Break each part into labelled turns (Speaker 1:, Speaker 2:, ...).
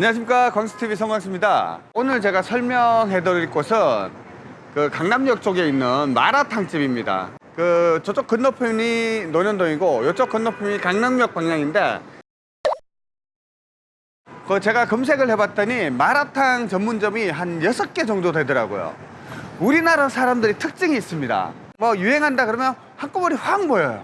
Speaker 1: 안녕하십니까. 광수TV 성광수입니다. 오늘 제가 설명해 드릴 곳은 그 강남역 쪽에 있는 마라탕집입니다. 그 저쪽 건너편이 논현동이고 이쪽 건너편이 강남역 방향인데 그 제가 검색을 해봤더니 마라탕 전문점이 한 여섯 개 정도 되더라고요. 우리나라 사람들이 특징이 있습니다. 뭐 유행한다 그러면 한꺼번에 확 모여요.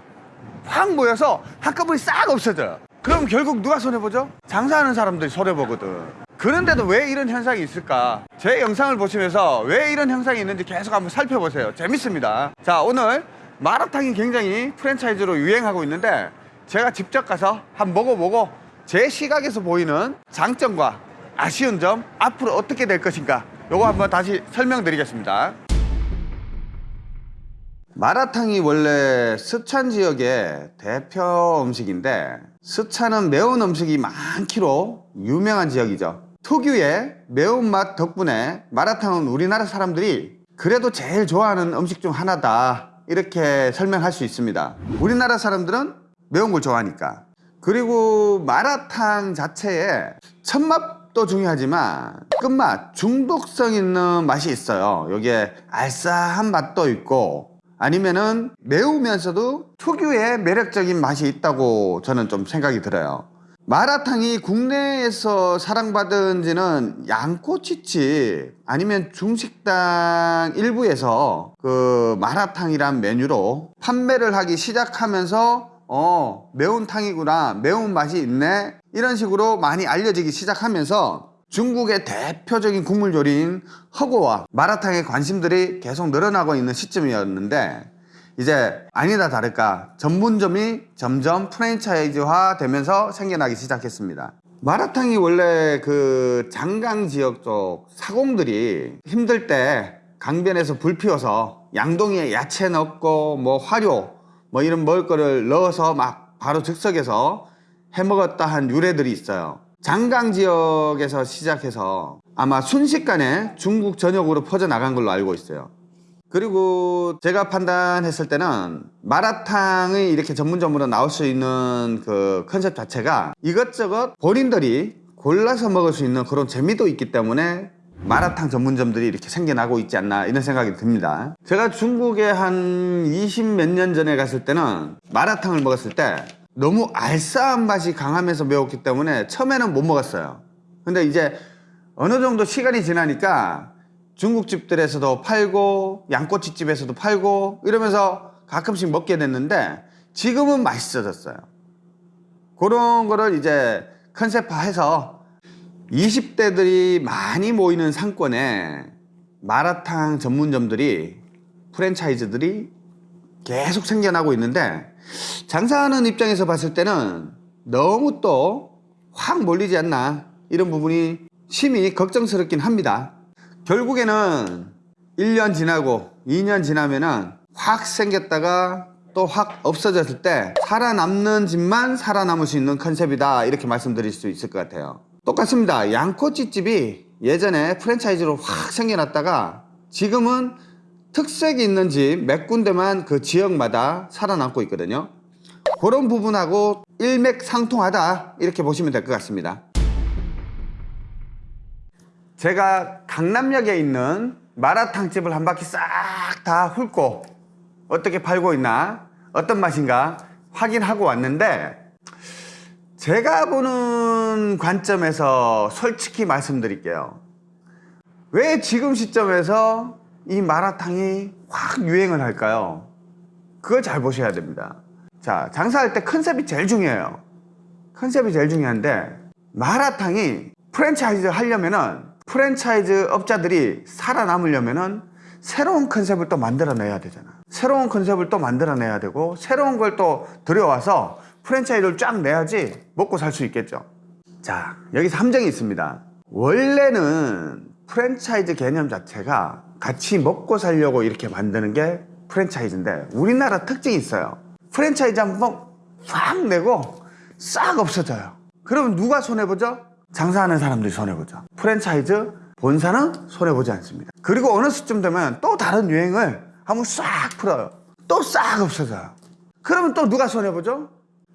Speaker 1: 확 모여서 한꺼번에 싹 없어져요 그럼 결국 누가 손해보죠? 장사하는 사람들이 손해보거든 그런데도 왜 이런 현상이 있을까? 제 영상을 보시면서 왜 이런 현상이 있는지 계속 한번 살펴보세요 재밌습니다 자 오늘 마라탕이 굉장히 프랜차이즈로 유행하고 있는데 제가 직접 가서 한번 먹어보고 제 시각에서 보이는 장점과 아쉬운 점 앞으로 어떻게 될 것인가 요거 한번 다시 설명드리겠습니다 마라탕이 원래 스촨 지역의 대표 음식인데 스촨은 매운 음식이 많기로 유명한 지역이죠. 특유의 매운맛 덕분에 마라탕은 우리나라 사람들이 그래도 제일 좋아하는 음식 중 하나다. 이렇게 설명할 수 있습니다. 우리나라 사람들은 매운 걸 좋아하니까. 그리고 마라탕 자체에 첫맛도 중요하지만 끝맛 중독성 있는 맛이 있어요. 여기에 알싸한 맛도 있고 아니면은 매우면서도 특유의 매력적인 맛이 있다고 저는 좀 생각이 들어요. 마라탕이 국내에서 사랑받은 지는 양꼬치집 아니면 중식당 일부에서 그 마라탕이란 메뉴로 판매를 하기 시작하면서 어 매운탕이구나 매운맛이 있네 이런 식으로 많이 알려지기 시작하면서 중국의 대표적인 국물 요리인 허거와 마라탕의 관심들이 계속 늘어나고 있는 시점이었는데 이제 아니다 다를까 전문점이 점점 프랜차이즈화 되면서 생겨나기 시작했습니다. 마라탕이 원래 그 장강 지역 쪽 사공들이 힘들 때 강변에서 불 피워서 양동이에 야채 넣고 뭐 화료 뭐 이런 먹을 거를 넣어서 막 바로 즉석에서 해 먹었다 한 유래들이 있어요 장강 지역에서 시작해서 아마 순식간에 중국 전역으로 퍼져나간 걸로 알고 있어요. 그리고 제가 판단했을 때는 마라탕이 이렇게 전문점으로 나올 수 있는 그 컨셉 자체가 이것저것 본인들이 골라서 먹을 수 있는 그런 재미도 있기 때문에 마라탕 전문점들이 이렇게 생겨나고 있지 않나 이런 생각이 듭니다. 제가 중국에 한 20 몇 년 전에 갔을 때는 마라탕을 먹었을 때 너무 알싸한 맛이 강하면서 매웠기 때문에 처음에는 못 먹었어요. 근데 이제 어느 정도 시간이 지나니까 중국집들에서도 팔고 양꼬치집에서도 팔고 이러면서 가끔씩 먹게 됐는데 지금은 맛있어졌어요. 그런 거를 이제 컨셉화해서 20대들이 많이 모이는 상권에 마라탕 전문점들이 프랜차이즈들이 계속 생겨나고 있는데 장사하는 입장에서 봤을 때는 너무 또 확 몰리지 않나 이런 부분이 심히 걱정스럽긴 합니다. 결국에는 1년 지나고 2년 지나면은 확 생겼다가 또 확 없어졌을 때 살아남는 집만 살아남을 수 있는 컨셉이다 이렇게 말씀드릴 수 있을 것 같아요. 똑같습니다. 양꼬치집이 예전에 프랜차이즈로 확 생겨났다가 지금은 특색이 있는 집 몇 군데만 그 지역마다 살아남고 있거든요. 그런 부분하고 일맥상통하다. 이렇게 보시면 될 것 같습니다. 제가 강남역에 있는 마라탕집을 한 바퀴 싹 다 훑고 어떻게 팔고 있나 어떤 맛인가 확인하고 왔는데 제가 보는 관점에서 솔직히 말씀드릴게요. 왜 지금 시점에서 이 마라탕이 확 유행을 할까요? 그걸 잘 보셔야 됩니다. 자 장사할 때 컨셉이 제일 중요해요. 컨셉이 제일 중요한데 마라탕이 프랜차이즈 하려면 은 프랜차이즈 업자들이 살아남으려면 은 새로운 컨셉을 또 만들어내야 되잖아. 새로운 컨셉을 또 만들어내야 되고 새로운 걸 또 들여와서 프랜차이즈를 쫙 내야지 먹고 살 수 있겠죠. 자 여기서 함정이 있습니다. 원래는 프랜차이즈 개념 자체가 같이 먹고 살려고 이렇게 만드는 게 프랜차이즈인데 우리나라 특징이 있어요. 프랜차이즈 한번 확 내고 싹 없어져요. 그러면 누가 손해보죠? 장사하는 사람들이 손해보죠. 프랜차이즈 본사는 손해보지 않습니다. 그리고 어느 시점 되면 또 다른 유행을 한번 싹 풀어요. 또 싹 없어져요. 그러면 또 누가 손해보죠?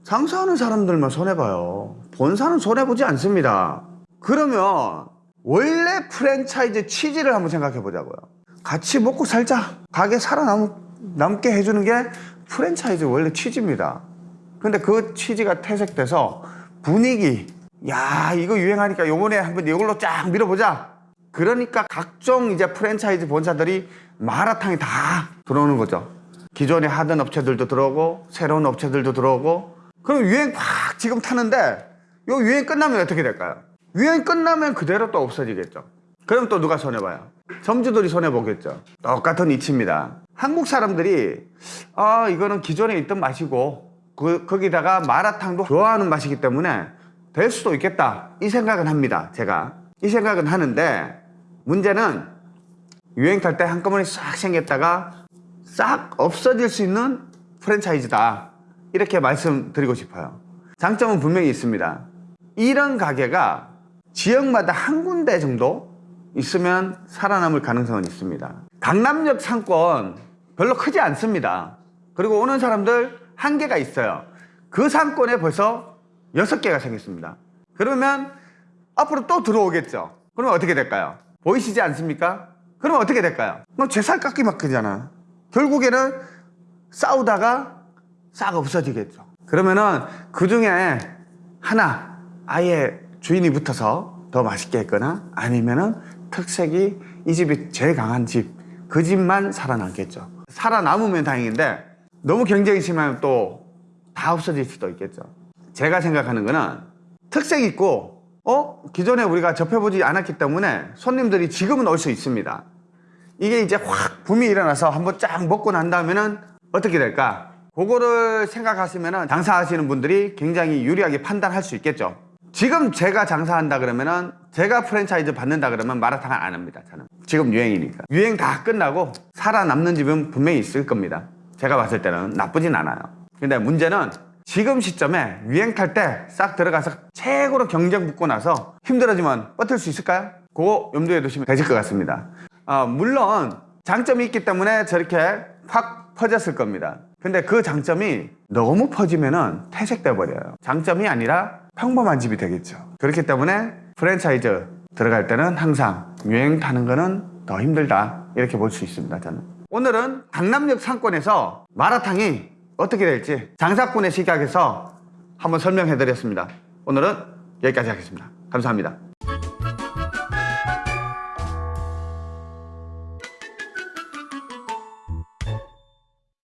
Speaker 1: 장사하는 사람들만 손해봐요. 본사는 손해보지 않습니다. 그러면 원래 프랜차이즈 취지를 한번 생각해 보자고요. 같이 먹고 살자. 가게 살아남게 해주는 게 프랜차이즈 원래 취지입니다. 근데 그 취지가 퇴색돼서 분위기, 야, 이거 유행하니까 요번에 한번 이걸로 쫙 밀어보자. 그러니까 각종 이제 프랜차이즈 본사들이 마라탕이 다 들어오는 거죠. 기존에 하던 업체들도 들어오고, 새로운 업체들도 들어오고, 그럼 유행 팍 지금 타는데, 요 유행 끝나면 어떻게 될까요? 유행 끝나면 그대로 또 없어지겠죠. 그럼 또 누가 손해봐요? 점주들이 손해보겠죠. 똑같은 이치입니다. 한국 사람들이, 아, 이거는 기존에 있던 맛이고, 그, 거기다가 마라탕도 좋아하는 맛이기 때문에 될 수도 있겠다. 이 생각은 합니다. 제가. 이 생각은 하는데, 문제는 유행 탈 때 한꺼번에 싹 생겼다가 싹 없어질 수 있는 프랜차이즈다. 이렇게 말씀드리고 싶어요. 장점은 분명히 있습니다. 이런 가게가 지역마다 한 군데 정도 있으면 살아남을 가능성은 있습니다. 강남역 상권 별로 크지 않습니다. 그리고 오는 사람들 한계가 있어요. 그 상권에 벌써 여섯 개가 생겼습니다. 그러면 앞으로 또 들어오겠죠. 그러면 어떻게 될까요? 보이시지 않습니까? 그러면 어떻게 될까요? 뭐 제살 깎기 막히잖아. 결국에는 싸우다가 싹 없어지겠죠. 그러면은 그 중에 하나 아예 주인이 붙어서 더 맛있게 했거나 아니면은 특색이 이 집이 제일 강한 집, 그 집만 살아남겠죠. 살아남으면 다행인데 너무 경쟁이 심하면 또 다 없어질 수도 있겠죠. 제가 생각하는 거는 특색 있고 어 기존에 우리가 접해보지 않았기 때문에 손님들이 지금은 올 수 있습니다. 이게 이제 확 붐이 일어나서 한번 쫙 먹고 난 다음에는 어떻게 될까? 그거를 생각하시면 장사하시는 분들이 굉장히 유리하게 판단할 수 있겠죠. 지금 제가 장사한다 그러면은 제가 프랜차이즈 받는다 그러면 마라탕을 안 합니다. 저는 지금 유행이니까 유행 다 끝나고 살아남는 집은 분명히 있을 겁니다. 제가 봤을 때는 나쁘진 않아요. 근데 문제는 지금 시점에 유행 탈 때 싹 들어가서 최고로 경쟁 붙고 나서 힘들어지면 버틸 수 있을까요? 그거 염두에 두시면 되실 것 같습니다. 아, 물론 장점이 있기 때문에 저렇게 확 퍼졌을 겁니다. 근데 그 장점이 너무 퍼지면 은 퇴색돼 버려요. 장점이 아니라 평범한 집이 되겠죠. 그렇기 때문에 프랜차이즈 들어갈 때는 항상 유행 타는 거는 더 힘들다. 이렇게 볼 수 있습니다. 저는. 오늘은 강남역 상권에서 마라탕이 어떻게 될지 장사꾼의 시각에서 한번 설명해 드렸습니다. 오늘은 여기까지 하겠습니다. 감사합니다.